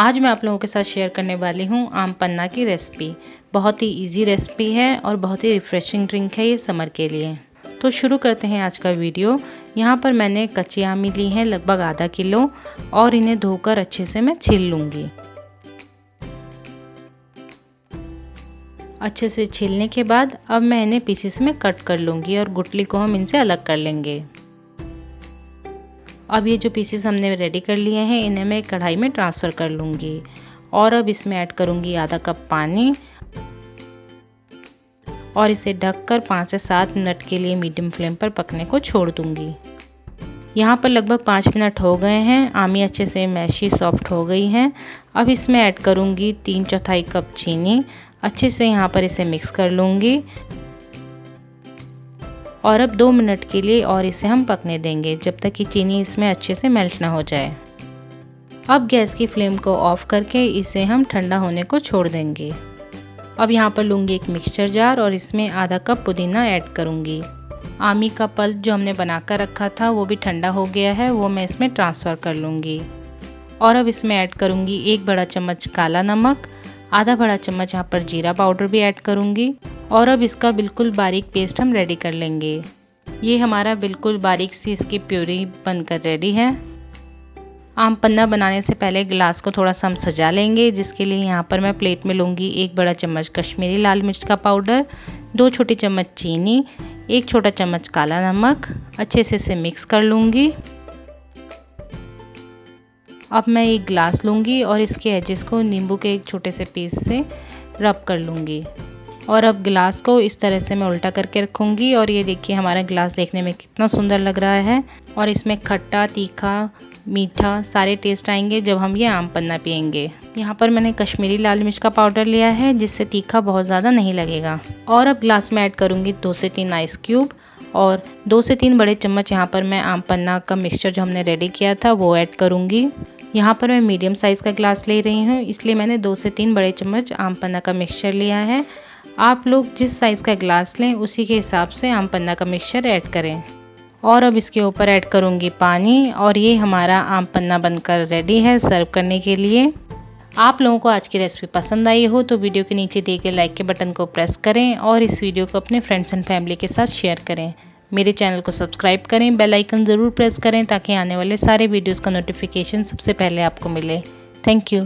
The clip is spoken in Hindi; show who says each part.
Speaker 1: आज मैं आप लोगों के साथ शेयर करने वाली हूँ आम पन्ना की रेसिपी बहुत ही इजी रेसिपी है और बहुत ही रिफ़्रेशिंग ड्रिंक है ये समर के लिए। तो शुरू करते हैं आज का वीडियो यहाँ पर मैंने कच्ची आमी ली है लगभग आधा किलो और इन्हें धोकर अच्छे से मैं छील लूँगी। अच्छे से छीलने के बाद अब मैं इन्हें पीसीस में कट कर लूँगी और गुटली को हम इनसे अलग कर लेंगे। अब ये जो पीसेस हमने रेडी कर लिए हैं, इन्हें मैं कढ़ाई में ट्रांसफ़र कर लूँगी। और अब इसमें ऐड करूँगी आधा कप पानी। और इसे ढककर पाँच से सात मिनट के लिए मीडियम फ्लेम पर पकने को छोड़ दूँगी। यहाँ पर लगभग पाँच मिनट हो गए हैं। आमी अच्छे से मैशी सॉफ्ट हो गई है। अब इसमें ऐड करूँगी तीन चौथाई कप चीनी। अच्छे से यहाँ पर इसे मिक्स कर लूँगी। और अब दो मिनट के लिए और इसे हम पकने देंगे जब तक कि चीनी इसमें अच्छे से मेल्ट ना हो जाए। अब गैस की फ्लेम को ऑफ़ करके इसे हम ठंडा होने को छोड़ देंगे। अब यहाँ पर लूँगी एक मिक्सचर जार और इसमें आधा कप पुदीना ऐड करूँगी। आमी का पल्प जो हमने बनाकर रखा था, वो भी ठंडा हो गया है, वो मैं इसमें ट्रांसफ़र कर लूँगी। और अब इसमें ऐड करूँगी एक बड़ा चम्मच काला नमक, आधा बड़ा चम्मच यहाँ पर जीरा पाउडर भी ऐड करूँगी। और अब इसका बिल्कुल बारीक पेस्ट हम रेडी कर लेंगे। ये हमारा बिल्कुल बारीक सी इसकी प्यूरी बनकर रेडी है। आम पन्ना बनाने से पहले गिलास को थोड़ा सा हम सजा लेंगे, जिसके लिए यहाँ पर मैं प्लेट में लूँगी एक बड़ा चम्मच कश्मीरी लाल मिर्च का पाउडर दो छोटी चम्मच चीनी, एक छोटा चम्मच काला नमक, अच्छे से इसे मिक्स कर लूँगी। अब मैं एक ग्लास लूँगी और इसके एजेस को नींबू के एक छोटे से पीस से रब कर लूँगी। और अब गिलास को इस तरह से मैं उल्टा करके रखूँगी और ये देखिए हमारा गिलास देखने में कितना सुंदर लग रहा है। और इसमें खट्टा, तीखा, मीठा सारे टेस्ट आएँगे जब हम ये आम पन्ना पियेंगे। यहाँ पर मैंने कश्मीरी लाल मिर्च का पाउडर लिया है, जिससे तीखा बहुत ज़्यादा नहीं लगेगा। और अब ग्लास में ऐड करूँगी दो से तीन आइस क्यूब और दो से तीन बड़े चम्मच यहाँ पर मैं आम पन्ना का मिक्सचर जो हमने रेडी किया था, वो ऐड करूँगी। यहाँ पर मैं मीडियम साइज़ का ग्लास ले रही हूँ, इसलिए मैंने दो से तीन बड़े चम्मच आम पन्ना का मिक्सचर लिया है। आप लोग जिस साइज़ का ग्लास लें, उसी के हिसाब से आम पन्ना का मिक्सचर ऐड करें। और अब इसके ऊपर ऐड करूँगी पानी, और ये हमारा आम पन्ना बनकर रेडी है सर्व करने के लिए। आप लोगों को आज की रेसिपी पसंद आई हो तो वीडियो के नीचे दिए गए लाइक के बटन को प्रेस करें, और इस वीडियो को अपने फ्रेंड्स एंड फैमिली के साथ शेयर करें। मेरे चैनल को सब्सक्राइब करें बेल आइकन ज़रूर प्रेस करें, ताकि आने वाले सारे वीडियोस का नोटिफिकेशन सबसे पहले आपको मिले। Thank you